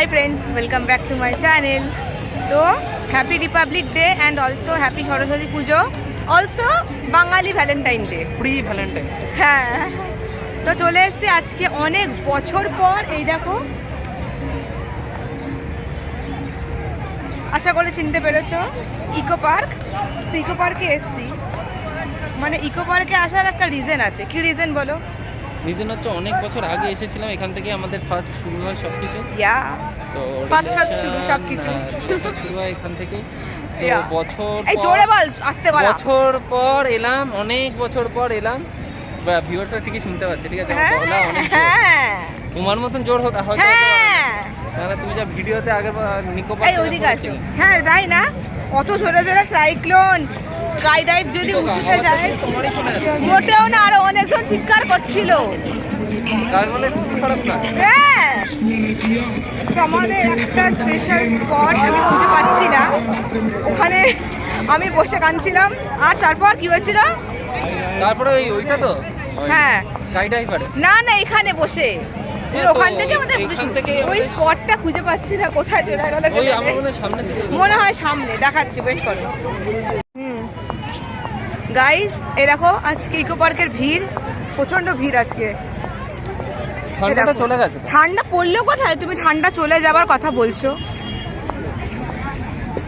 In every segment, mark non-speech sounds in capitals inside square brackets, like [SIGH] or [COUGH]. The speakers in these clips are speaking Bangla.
Hi friends welcome back to my channel তো happy Republic Day and also happy Saraswati Puja also Bangali Valentine Day pre Valentine হ্যাঁ। তো চলে এসেছি আজকে অনেক বছর পর এই দেখো। আশা করে চিনতে পেরেছ ইকো পার্ক ইকো পার্কে এসছি। মানে ইকো পার্কে আসার একটা রিজন আছে। কি রিজন বলো? রিজন হচ্ছে অনেক বছর আগে এসেছিলাম এখান থেকে আমাদের ফার্স্ট শুরু হয় সব কিছু তো শুরু। হ্যাঁ, শুরু হয় এখান থেকে। বছর এই পর- জোরে বল আসতে বলা বছর পর এলাম অনেক বছর পর এলাম। ভিউয়ার্সরা ঠিকই শুনতে পাচ্ছে ঠিক আছে? গলা অনেক হ্যাঁ। তোমার মতন জোর হয়তো হতে। হ্যাঁ তুমি যা ভিডিওতে আগে নিকো আসো। হ্যাঁ তাই না। কত জোরে জোরে সাইক্লোন স্কাই ডাইভ যদি উঠে যায় মোটেও না আরও অনেকজন চিৎকার করছিল। হ্যাঁ। আমাদের একটা স্পেশাল স্পট আমি খুঁজে পাচ্ছি না। ওখানে আমি বসে কাঁদছিলাম। আর তারপর কি হয়েছিল? তারপরে ওই ওইটা তো? হ্যাঁ। স্কাই ডাইভারে না না এখানে বসে। হ্যাঁ, ওখান থেকে আমাদের ওই স্পটটা খুঁজে পাচ্ছি না কোথায় চলে গেল মনে হয় সামনে দেখাচ্ছি ওয়েট করো। গাইস এ দেখো আজকে ইকো পার্কের ভিড় প্রচণ্ড ভিড় আজকে। ঠান্ডা পড়লেও কোথায়? তুমি ঠান্ডা চলে যাবার কথা বলছো।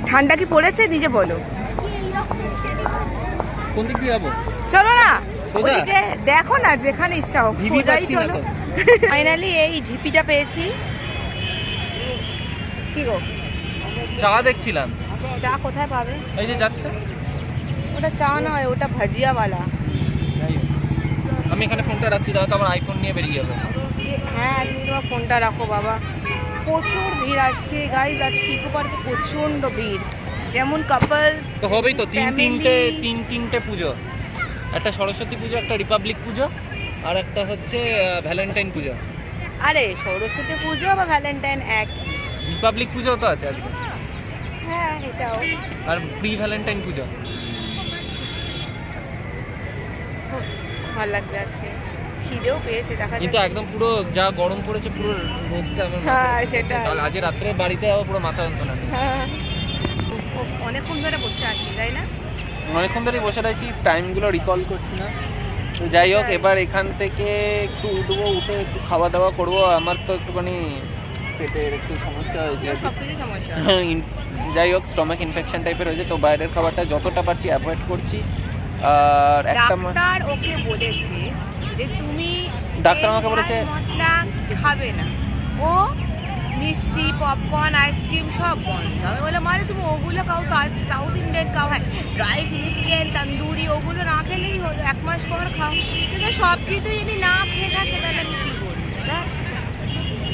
ঠান্ডা কি পড়েছে? নিজে বলো। কোন দিক দিয়ে যাব? চলো না? ওদিকে দেখো না যেখানে ইচ্ছা হোক সোজাই চলো। ফাইনালি এই ঢিপিটা পেয়েছি। কি গো? চা দেখছিলাম। চা কোথায় পাবে? এই যে যাচ্ছে। ওটা চা নয় ওটা ভাজিয়াওয়ালা। আমি এখানে ফোনটা রাখছি দাও তো আমার আইফোন নিয়ে বেরিয়ে যাবে। হ্যাঁ তুমি তোমার ফোনটা রাখো বাবা। প্রচুর ভিড় আজকে গাইজ আজকে ইকো পার্কে প্রচণ্ড ভিড়। যেমন কাপলস তো হবেই তো তিন তিনটে তিন তিনটে পুজো। একটা সরস্বতী পুজো একটা রিপাবলিক পুজো আর একটা হচ্ছে ভ্যালেন্টাইন পুজো। আরে সরস্বতী পুজো বা ভ্যালেন্টাইন এক রিপাবলিক পুজো তো আছে আজকে। হ্যাঁ এটাও। আর প্রি ভ্যালেন্টাইন পুজো উফ, ভালো লাগছে আজকে। খিদেও পেয়েছে দেখা কিন্তু একদম পুরো যা গরম পড়েছে পুরো রোদটা আমার হ্যাঁ, সেটাই। আজ রাত্রে বাড়িতে যাব পুরো মাথা যন্ত্রণা হ্যাঁ। অনেকক্ষণ ধরে বসে আছি তাই না? অনেকক্ষণ ধরে বসে রয়েছি টাইমগুলো রিকল করছি না। তো যাই হোক এবার এখান থেকে একটু উঠবো উঠে একটু খাওয়া দাওয়া করব। আমার তো একটুখানি পেটের একটু সমস্যা হয়েছে। [LAUGHS] যাই হোক স্টমাক ইনফেকশন টাইপের হয়েছে তো বাইরের খাবারটা যতটা পারছি অ্যাভয়েড করছি। আর একটা ডাক্তার ওকে বলেছে যে তুমি ডাক্তার আমাকে বলেছে- মশলা খাবে না। ও মিষ্টি পপকর্ন আইসক্রিম সব বন্ধ। আমি বললাম আরে তুমি ওগুলো খাও সাউথ ইন্ডিয়ান খাও। হ্যাঁ ড্রাই চিলি চিকেন তন্দুরি ওগুলো না খেলেই হলো এক মাস পর খাও। কিন্তু সব কিছু যদি না খেয়ে থাকে তাহলে আমি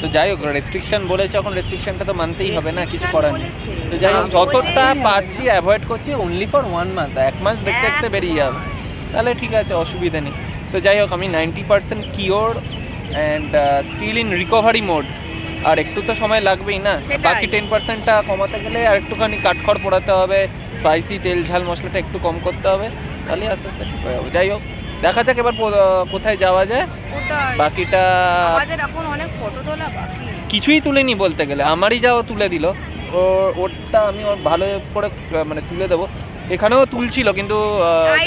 তো যাই হোক রেস্ট্রিকশন বলেছে এখন রেস্ট্রিকশনটা তো মানতেই হবে না কিছু করার নেই। তো যাই হোক যতটা বললেই পাচ্ছি অ্যাভয়েড করছি অনলি ফর ওয়ান মান্থ এক মাস দেখতে দেখতে বেরিয়ে যাবে। তাহলে ঠিক আছে অসুবিধা নেই। তো যাই হোক আমি ninety percent cure and still in recovery mode আর একটু তো সময় লাগবেই না। বাকি টেন পার্সেন্টটা কমাতে গেলে আর একটুখানি কাঠখড় পোড়াতে হবে স্পাইসি তেল ঝাল মশলাটা একটু কম করতে হবে। তাহলে আস্তে আস্তে ঠিক হয়ে যাবে। যাই হোক। দেখা যাক এবার কোথায় যাওয়া যায়। বাকিটা আমাদের এখন অনেক ফটো তোলা বাকি। কিছুই তুলেনি বলতে গেলে আমারই যাও তুলে দিল। ওরটা আমি ওর ভালো করে মানে তুলে দেবো। এখানেও তুলছিল কিন্তু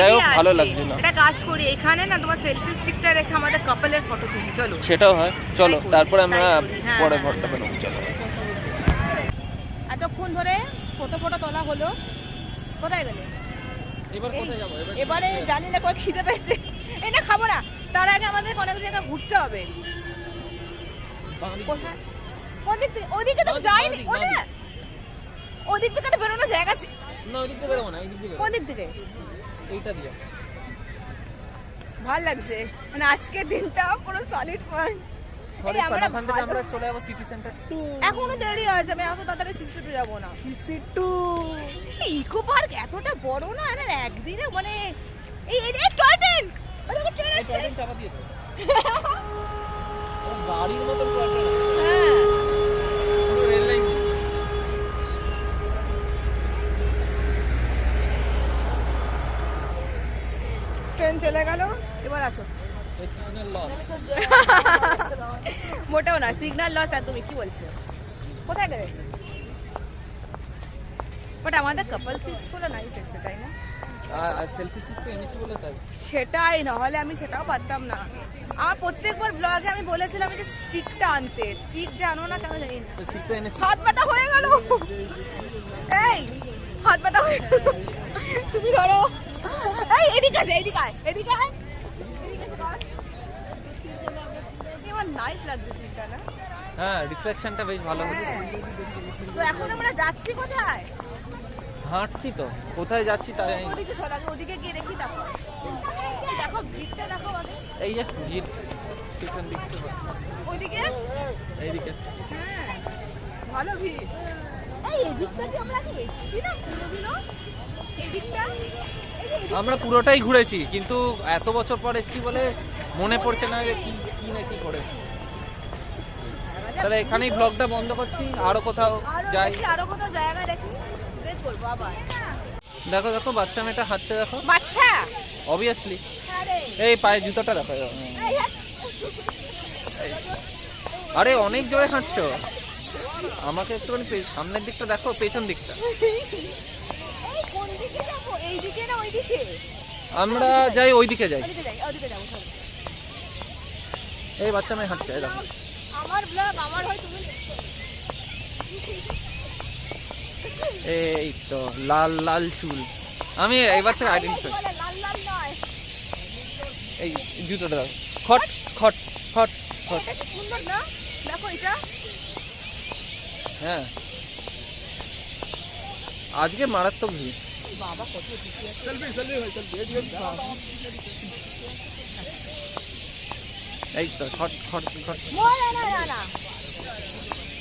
যাই হোক ভালো। লাগছিল। একটা কাজ করি এখানে না তোমার সেলফি স্টিকটা রেখে আমাদের কাপলের ফটো তুলি চলো। সেটাও হয়। চলো তারপরে আমরা পরে হ্যাঁ। ঘরটা চলো। এতক্ষণ ধরে ফটো ফটো তোলা হলো। কোথায় গেলে? এবার জানি না করে খিদে পেয়েছে। না খাব না। তার আগে আমাদের অনেক জায়গায় ঘুরতে হবে। কোন দিক থেকে ওদিকে তো যাইনি। ওটা ওদিক থেকে তো বেরোনোর জায়গা আছে। না ওই দিক বেরোবো না এই দিক দিয়ে কোন দিক থেকে? এইটা দিয়ে। ভালো লাগছে। মানে আজকের দিনটা পুরো সলিড পয়েন্ট এখনও দেরি আমি এত তাড়াতাড়ি সিসি টু যাব না। সিসি টু ইকো পার্ক এতটা বড় না আর একদিনে মানে এই এই এই টয় ট্রেন ট্রেন চাপা দিয়ে গাড়ির [LAUGHS] মতন প্রবলেম হ্যাঁ। রেল লাইন ট্রেন চলে গেল এবার আসো। [LAUGHS] মোটেও না সিগন্যাল লস একদমই কি বলছে? কোথায় গেলে? বাট আমাদের কাপল পিক্সগুলো নাইস এসছে তাই না? আর সেটাই নাহলে আমি সেটাও পারতাম না। আমার প্রত্যেকবার ব্লগে আমি বলেছিলাম যে স্টিকটা আনতে। স্টিক জানো না কেন জানি না। হাত ব্যথা হয়ে গেল। এই হাত ব্যথা হয়ে গেল। তুমি ধরো। এই এদিকে আছে এদিকে আয় এদিকে আয় এদিকে এসে কর। এই আমার নাইস লাগছে সিনটা না? হ্যাঁ রিফ্লেকশনটা বেশ ভালো হ্যাঁ। তো এখন আমরা যাচ্ছি কোথায়? হাঁটছি তো। কোথায় যাচ্ছি তা ওদিকে চল আগে ওদিকে গিয়ে দেখি তারপর। দেখো ভিড়টা দেখো আগে এই যে ভিড় পিছন দিক থেকে। ওইদিকে? এইদিকে। হ্যাঁ ভালো ভিড়। এই এদিকটা কি আমরা আগে এসেছি না কোনোদিনও এদিকটা? এই যে এদিকটা। আমরা পুরোটাই ঘুরেছি কিন্তু এত বছর পর এসেছি বলে মনে পড়ছে না যে কি কি না কি করেছি? তাহলে এখানেই ব্লগটা বন্ধ করছি আরও কোথাও যাই। আরও কোথাও জায়গা দেখি করব আবার। দেখো দেখো বাচ্চা মেয়েটা হাঁটছে দেখো। বাচ্চা? অবভিয়াসলি এই পায়ে জুতোটা দেখো আরে অনেক জোরে হাঁটছো। আমাকে একটুখানি সামনের দিকটা দেখো পেছন দিকটা। আমরা যাই ওইদিকে যাই। ওইদিকে যাই। এই বাচ্চা মেয়ে হাঁটছে এই দেখো। আমার ব্লগ আমার হয় তুমি এই তো লাল লাল চুল। আমি এবার থেকে আইডেন্টিফাই লাল লাল নয়। এই জুতোটা দেখো খট খট খট খট। সুন্দর না? দেখো এটা। হ্যাঁ। আজকে মারাত্মক ভিড়। বাবা কত খুশি আছে। এই তো খট খট খট। না না না না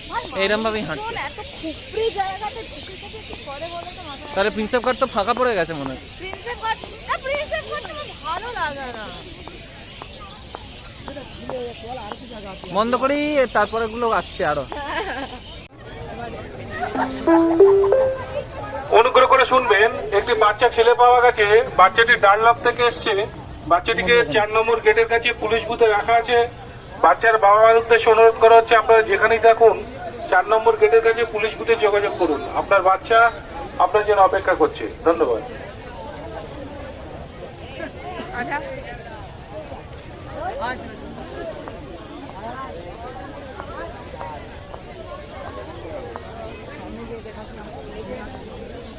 ভাই, এইরম ভাবেই এত খুপড়ি জায়গাতে ঢুকে থেকে কি করে বলো তো মাথায়? তাহলে প্রিন্সেপ ঘাট তো ফাঁকা পড়ে গেছে মনে হয়। প্রিন্সেপ ঘাট না প্রিন্সেপ ঘাট আমার ভালো লাগে না। বন্ধ করি তারপরে গুলো আসছে আরও। অনুগ্রহ করে শুনবেন একটি বাচ্চা ছেলে পাওয়া গেছে বাচ্চাটি ডানলপ থেকে এসছে। বাচ্চাটিকে চার নম্বর গেটের কাছে পুলিশ বুথে রাখা আছে। বাচ্চার বাবা মার উদ্দেশ্যে অনুরোধ করা হচ্ছে, আপনারা যেখানেই থাকুন, চার নম্বর গেটের কাছে পুলিশ বুথে যোগাযোগ করুন। আপনার বাচ্চা আপনার জন্য অপেক্ষা করছে। ধন্যবাদ।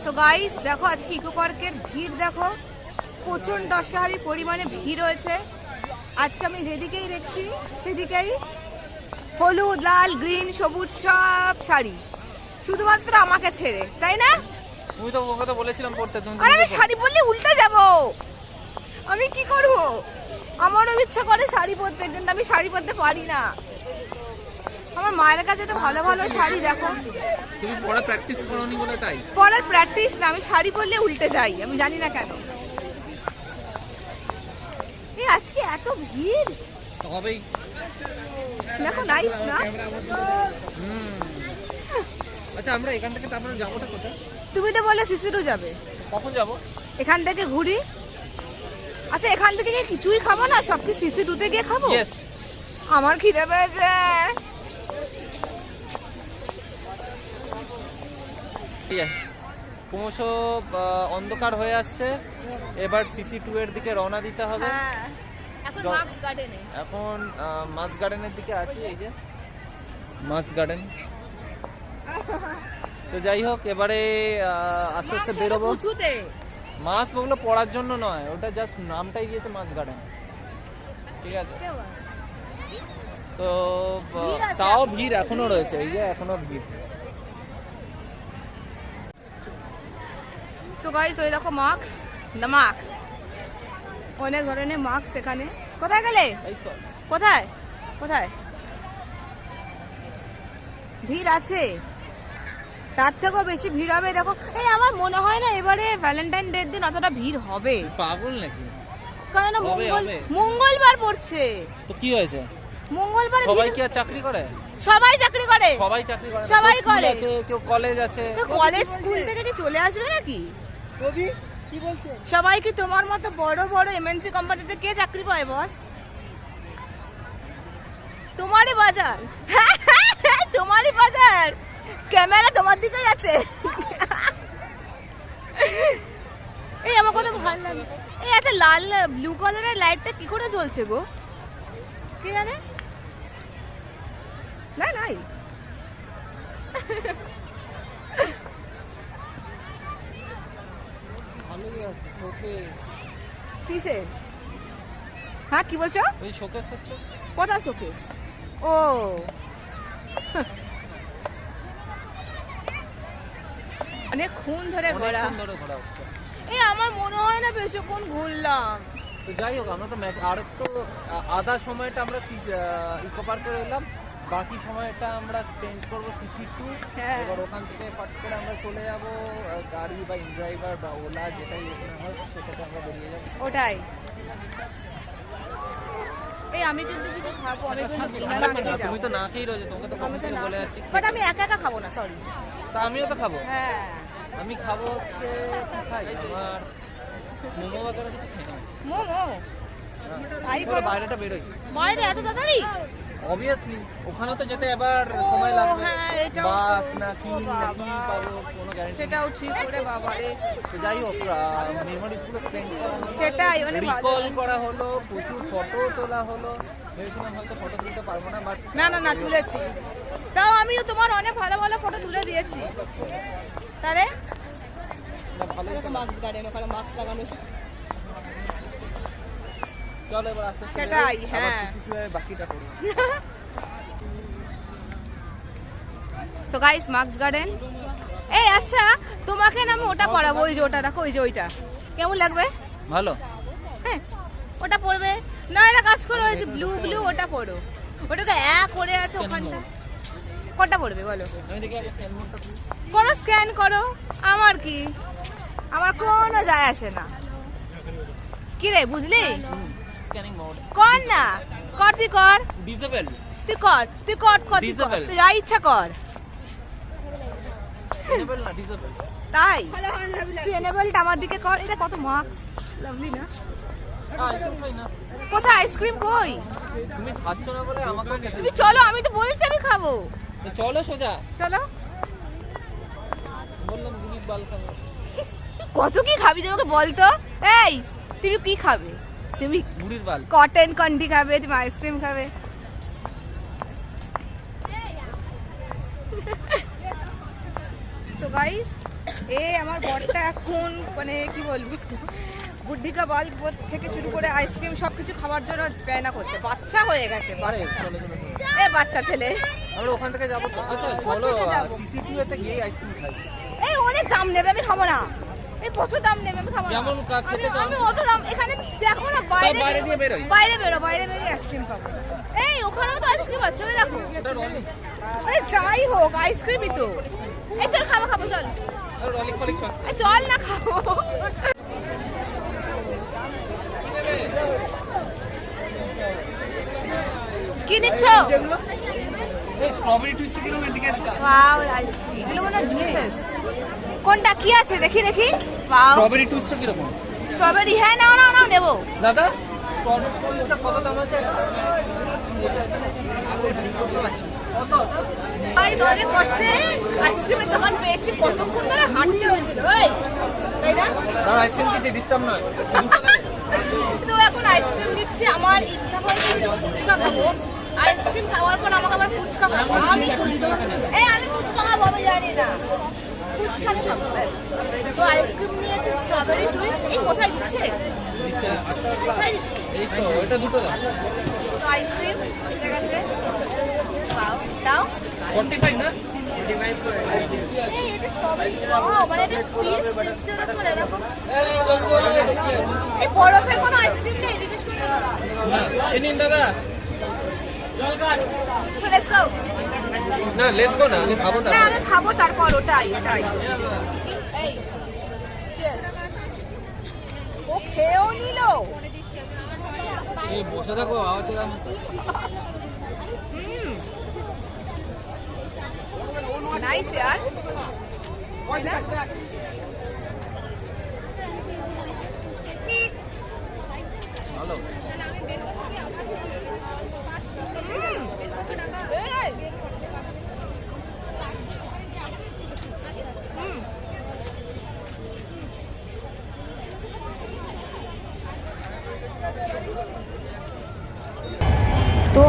সো গাইস দেখো আজকে ইকো পার্কের ভিড় দেখো। প্রচণ্ড অস্বাভাবিক পরিমাণে ভিড় রয়েছে। আজকে আমি যেদিকেই দেখছি সেদিকেই হলুদ লাল গ্রিন সবুজ সব শাড়ি। শুধুমাত্র আমাকে ছেড়ে তাই না? তুমি তো ওকে তো বলেছিলাম পড়তে তুমি আরে আমি শাড়ি পরলে উল্টে যাব। আমি কি করব? আমারও ইচ্ছা করে শাড়ি পরতে কিন্তু আমি শাড়ি পরতে পারি না। আমার মায়ের কাছে তো ভালো ভালো শাড়ি দেখো। তুমি পড়া প্র্যাকটিস করোনি বলে তাই? পরার প্র্যাকটিস না আমি শাড়ি পরলে উল্টে যাই আমি জানি না কেন। আজকে এত ভিড়? তবেই দেখো নাইস না? আচ্ছা আমরা এখান থেকে তারপরে যাবোটা কোথায়? তুমি তো বলে শিশিরও যাবে। কখন যাব? এখান থেকে ঘুরি। আচ্ছা এখান থেকে কিছুই খাব না? সব কি সিসি টুতে গিয়ে খাব? আমার খিদে পেয়েছে। ক্রমশ অন্ধকার হয়ে আসছে। এবার সিসি টু এর দিকে রওনা দিতে হবে। হ্যাঁ এখন মাস গার্ডেনের দিকে আছি এই যে। মাস গার্ডেন তো যাই হোক এবারে আস্তে আস্তে বেরোবো। মাছ ওগুলো পড়ার জন্য নয় ওটা জাস্ট নামটাই দিয়েছে মাছ গার্ডেন ঠিক আছে? তো তাও ভিড় এখনও রয়েছে এই যে এখনও ভিড়। সো গাইস ওই দেখো দ্য অনেক ধরনের এখানে। কোথায় গেলে? কোথায়? কোথায়? ভিড় আছে। তার থেকেও বেশি ভিড় হবে দেখো। এই আমার মনে হয় না এবারে ভ্যালেন্টাইন ডের দিন অতটা ভিড় হবে। পাগল নাকি? কারণ মঙ্গল মঙ্গলবার পড়ছে। তো কি হয়েছে? মঙ্গলবার সবাই কি আর চাকরি করে? সবাই চাকরি করে। সবাই চাকরি করে। সবাই করে। কেউ কলেজ আছে। তো কলেজ স্কুল থেকে কি চলে আসবে নাকি? কবি? কি বলছে? সবাই কি তোমার মতো বড় বড় এমএনসি কোম্পানিতে কে চাকরি পায় বস তোমারই বাজার। [LAUGHS] তোমারই বাজার। ক্যামেরা তোমার দিকেই আছে। [LAUGHS] এই আমার কথা ভালো লাগে। এই একটা লাল ব্লু কালারের লাইটটা কি করে জ্বলছে গো? কে জানে? না নাই ভালোই আছে শোকেস কিসে? হ্যাঁ কি বলছো? ওই শোকেস হচ্ছে। কোথা শোকেস ও। অনেকক্ষণ ধরে ঘোরা এই আমার মনে হয় না বেশিক্ষণ ঘুরলাম। তো যাই হোক আমরা তো আর একটু আধা সময়টা আমরা ইকো পার্কে রইলাম বাকি সময়টা আমরা স্পেন্ড করব সিসি টু হ্যাঁ। এবার ওখান থেকে পাট করে আমরা চলে যাব গাড়ি বা ইনড্রাইভার বা ওলা যেটাই ওখানে হয় সেটাতে আমরা বেরিয়ে যাব। ওটাই। এই আমি কিন্তু কিছু খাব আমি কিন্তু বিনা তুমি তো না খেয়েই রয়েছে তোমাকে তো কখন থেকে বলে যাচ্ছি বাট আমি একা একা খাব না সরি তা আমিও তো খাব? হ্যাঁ। আমি খাব হচ্ছে খাই আমার মোমো বাগারে কিছু খাই না মোমো? করো। বাইরেটা বেরোই। বাইরে এত তাড়াতাড়ি? অবভিয়াসলি ওখানেও তো যেতে এবার সময় লাগবে। হ্যাঁ, বাস না কি না কি পাবো কোনো গ্যারান্টি সেটাও ঠিক করে বাবারে যাই হোক মেমোরিজগুলো স্পেন্ড সেটাই, মানে। রিকল করা হলো প্রচুর ফটো তোলা হলো। ভেবেছিলাম হয়তো ফটো তুলতে পারব না বাট না না না তুলেছি। তাও আমিও তোমার অনেক ভালো ভালো ফটো তুলে দিয়েছি। তাহলে। মাস্ক গার্ডেন ওখানে মাস্ক লাগানো চলো এবার আস্তে আস্তে সেটাই, হ্যাঁ। এর বাকিটা করি। সো গাইস মার্কস গার্ডেন এই আচ্ছা তোমাকে না আমি ওটা পরাবো ওই যে ওটা দেখো ওই যে ওইটা। কেমন লাগবে? ভালো। হ্যাঁ ওটা পরবে না এটা কাজ করো ওই যে ব্লু ব্লু ওটা পরো ওটাকে এক করে আছে ওখানটা। কোনটা পড়বে বলো? আমি স্ক্যান করো স্ক্যান করো। আমার কি? আমার কোনো যায় আসে না। কি রে বুঝলি? স্ক্যানিং মোড কর না। কর তুই কর। ডিসেবল তুই কর তুই কর কর তুই যা ইচ্ছা কর। ডিসেবল না ডিসেবল তাই? তুই এনেবলটা আমার দিকে কর। এটা কত মার্কস লাভলি না? কোথায়? আইসক্রিম কই? তুমি খাচ্ছ না বলে আমাকেও খেতে তুমি চলো আমি তো বলছি আমি খাব। চলো সোজা। চলো। বললাম গুলির বাল খাব। কত কি খাবি তোমাকে বলতো? এই তুমি কি খাবে? তুমি কটন কন্ডি খাবে তুমি আইসক্রিম খাবে। তো গাইস এ আমার বরটা এখন মানে কি বলব? বুদ্ধিকা বাল থেকে শুরু করে আইসক্রিম সব কিছু খাওয়ার জন্য প্যানা করছে। বাচ্চা হয়ে গেছে। এ বাচ্চা ছেলে। আমরা ওখান থেকে যাব। আচ্ছা চলো থেকে যাব? সিসিটিভি তে গিয়ে আইসক্রিম খাই। এই অনেক দাম নেবে আমি খাব না। এই প্রচুর দাম নেবে আমি না। যেমন কা- খেতে আমি- চাও। আমি অত দাম এখানে দেখো না বাইরে বাইরে দিয়ে। বাইরে বেরো বাইরে বেরিয়ে আইসক্রিম এই ওখানেও তো আইসক্রিম আছে ওই দেখো। আরে যাই হোক আইসক্রিমই তো। এই চল খাব খাব চল। আর ফলিক সস্তা চল না খাব। কি নিচ্ছ? এই স্ট্রবেরি টুইস্ট এদিকে আসো ওয়াও আইসক্রিম এগুলো মনে জুসেস কোনটা? কি আছে? দেখি দেখি। ওয়াও স্ট্রবেরি টুইস্ট কীরকম? স্ট্রবেরি হ্যাঁ নাও নাও নাও নেব। দাদা? স্ট্রবেরি টুইস্টটা কত দাম আছে কত অনেক কষ্টে আইসক্রিমের দোকান পেয়েছি কতক্ষণ ধরে হাঁটতে হয়েছিল ওই তাই না? দাদা আইসক্রিম কিছু ডিস্টার্ব নয়। তো এখন আইসক্রিম আমার ইচ্ছা হয়েছে আমি ফুচকা খাব। আইসক্রিম খাওয়ার পর আমাকে আবার ফুচকা খাব আমি এই আমি ফুচকা খাব আমি জানি না। আমি খাব ব্যাস তো আইসক্রিম নিয়েছি স্ট্রবেরি টুইস্ট এই কোথায় দিচ্ছে। কোথায় এই তো এটা দুটো দাও। তো আইসক্রিম এসে গেছে দাও দাও। ফর্টি ফাইভ না? এই এটা স্ট্রবেরি ওয়াও মানে এটা পিস পিসটার উপর এরকম। এই বরফের কোনো আইসক্রিম নেই জিজ্ঞেস করুন এই নিন দাদা। সো লেটস গো না লেস গো না আমি খাব না। না আমি খাব তারপর ওটাই ওটাই। এই চিয়ার্স ও খেয়েও নিল। এই বসে থাকো আওয়াজ হুম। নাইস यार না? ভালো হুম। এই,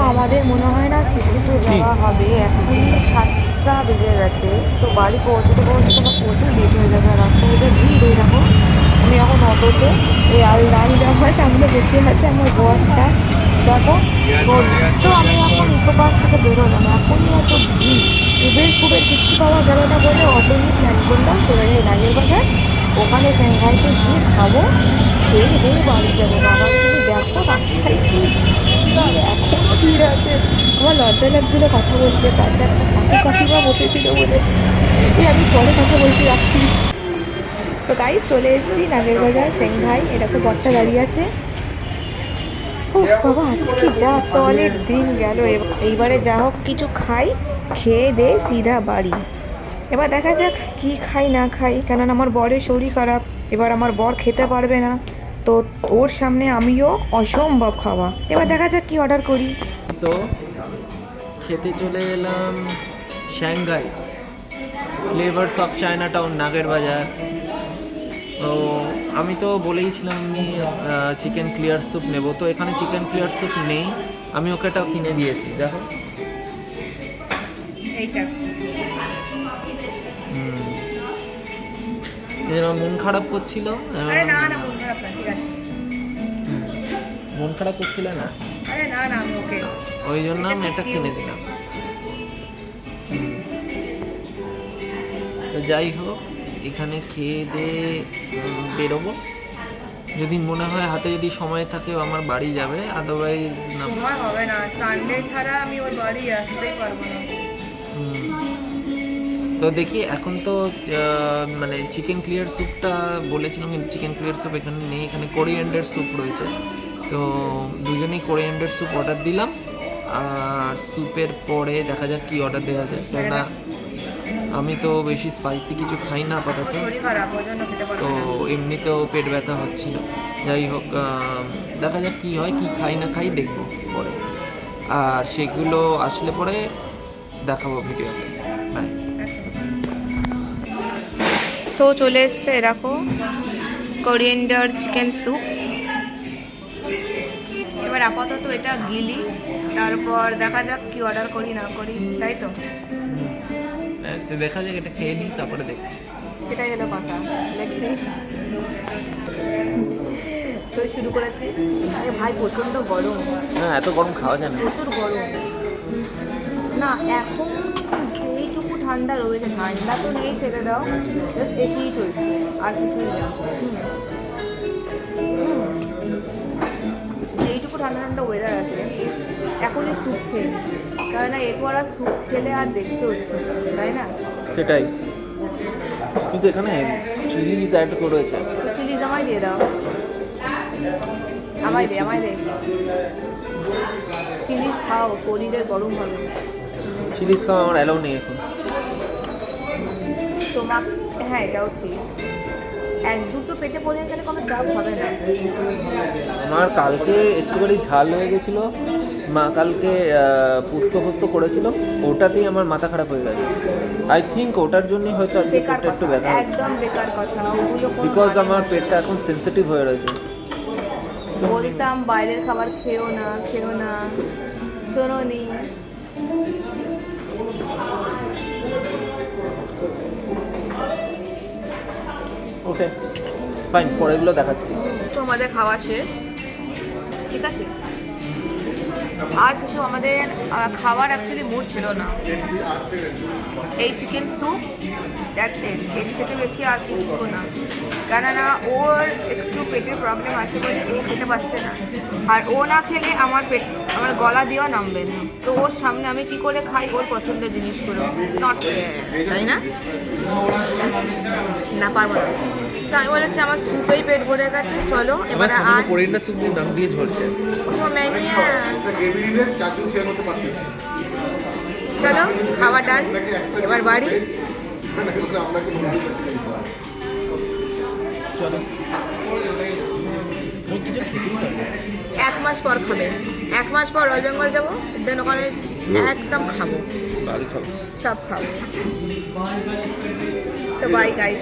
আমাদের মনে হয় না সিসিপুর যাওয়া হবে এখন সাতটা বেজে গেছে তো বাড়ি পৌঁছতে পৌঁছতে আমার প্রচুর লেট হয়ে যাবে আর রাস্তায় যে ভিড় হয়ে দেখো আমি এখন অটোতে এই আল লাল জামা সামনে বসে আছে আমার বরটা। দেখো তো আমি এখন ইকো পার্ক থেকে বেরোলাম এখনই এত ভিড়। উবের ফুবের কিচ্ছু পাওয়া গেল না বলে অটো নিয়ে প্ল্যান করলাম চলে যাই নাগের বাজার ওখানে স্যাংঘাইতে গিয়ে খাব খেয়ে দিয়ে বাড়ি যাব। বাবা তুমি দেখো রাস্তায় কি এখনও ভিড় আছে। আমার লজ্জা লাগছিল কথা বলতে, পাশে একটা কাকু কাকিমা বসেছিল বলে। এই আমি পরে কথা বলতে যাচ্ছি। তো গাইজ চলে এসেছি নাগের বাজার। সেন সেংঘাই এরকম বটটা দাঁড়িয়ে আছে। উফ, বাবা, আজকে যা সলের দিন গেল। এইবারে যা হোক, কিছু খাই, খেয়ে দে সিধা বাড়ি। এবার দেখা যাক কি খাই, না খাই। কেননা আমার বরের শরীর খারাপ। এবার আমার বর খেতে পারবে না। তো ওর সামনে আমিও অসম্ভব খাওয়া। এবার দেখা যাক কি অর্ডার করি। সো খেতে চলে এলাম Shanghai flavours of Chinatown Nager Bazar. তো আমি তো বলেইছিলাম আমি চিকেন ক্লিয়ার স্যুপ নেব। তো এখানে চিকেন ক্লিয়ার স্যুপ নেই আমি ওকে এটাও কিনে দিয়েছি। দেখো। এইটা। মন খারাপ করছিল আরে না না মন খারাপ না ঠিক আছে। মন খারাপ করছিল না? আরে না না আমি ওকে ওই জন্য আমি এটা কিনে দিলাম। তো যাই হোক এখানে খেয়ে দিয়ে বেরোবো। যদি মনে হয় হাতে যদি সময় থাকে আমার বাড়ি যাবে। আদারওয়াইজ না। সময় হবে না সানডে ছাড়া আমি ওর বাড়ি আসতেই পারব না। তো দেখি এখন তো মানে চিকেন ক্লিয়ার স্যুপটা বলেছিলাম কিন্তু চিকেন ক্লিয়ার স্যুপ এখানে নেই এখানে কোরিয়ান্ডার স্যুপ রয়েছে। তো দুজনেই কোরিয়ান্ডার স্যুপ অর্ডার দিলাম। আর স্যুপের পরে দেখা যাক কি অর্ডার দেওয়া যায়। কেননা আমি তো বেশি স্পাইসি কিছু খাই না আপাতত। তো এমনিতেও পেট ব্যথা হচ্ছিল। যাই হোক দেখা যাক কি হয় কি খাই না খাই দেখব পরে। আর সেগুলো আসলে পরে দেখাবো ভিডিওতে তো চলে এসছে দেখো কোরিয়েন্ডার চিকেন স্যুপ এবার আপাতত এটা গিলি তারপর দেখা যাক কি অর্ডার করি না করি তাই তো? আচ্ছা দেখা যাক এটা খেয়ে নিই তারপরে দেখি সেটাই হলো কথা দেখছি শুরু করেছি। আরে ভাই প্রচণ্ড গরম। না এত গরম খাওয়া যায় না। প্রচুর গরম। না এখন ঠান্ডা রয়েছে ঠান্ডা তো নেই ছেড়ে দাও। জাস্ট এসিই চলছে আর কিছুই না। যেইটুকু ঠান্ডা ঠান্ডা ওয়েদার আছে এখনই স্যুপ খেয়ে নিই। না এরপর আর স্যুপ খেলে আর দেখতে হচ্ছে তাই না? সেটাই। কিন্তু এখানে চিলিজ অ্যাড করেছে। চিলিজ আমায় দিয়ে দাও। আমায় দে আমায় দে। চিলিজ খাও শরীরে গরম হবে। চিলিজ খাওয়া আমার অ্যালাউ নেই এখন। তোমার হ্যাঁ এটাও ঠিক। এক দুটো পেটে পড়ে গেলে কোনো চাপ হবে না। আমার কালকে একটুখানি ঝাল হয়ে গেছিল। মা কালকে পুস্ত ফুস্ত করেছিল। ওটাতেই আমার মাথা খারাপ হয়ে গেছে। আই থিঙ্ক ওটার জন্যই হয়তো আজকে বেকার পেটটা একটু ব্যথা একদম বেকার কথা ওগুলো বিকজ মানে আমার পেটটা এখন সেন্সিটিভ হয়ে রয়েছে। বলতাম বাইরের খাবার খেও না খেও না। শোনো নি ওকে ফাইন পরেগুলো দেখাচ্ছি। তো আমাদের খাওয়া শেষ। ঠিক আছে? আর কিছু আমাদের খাবার অ্যাকচুয়ালি মুড ছিল না। এই চিকেন স্যুপ দ্যাটস ইট এর থেকে বেশি আর কিছু না। কেননা ওর একটু পেটের প্রবলেম আছে বলে ও খেতে পারছে না। আর ও না খেলে আমার পেট আমার গলা দিয়েও নামবে না। তো ওর সামনে আমি কি করে খাই? ওর পছন্দের জিনিসগুলো। ইটস নট তাই না? না পারব না। তো আমি বলেছি আমার স্যুপেই পেট ভরে গেছে। চলো এবারে আর কোরিয়ান্ডার স্যুপ দিয়ে নাম দিয়ে ঝরছে। ওসব মেনু চলো খাওয়া ডান। এবার বাড়ি। চলো। এক মাস পর খাবে। এক মাস পর রয়েল বেঙ্গল যাব দেন ওখানে একদম খাব। সব খাব। সবাই বাই গাইস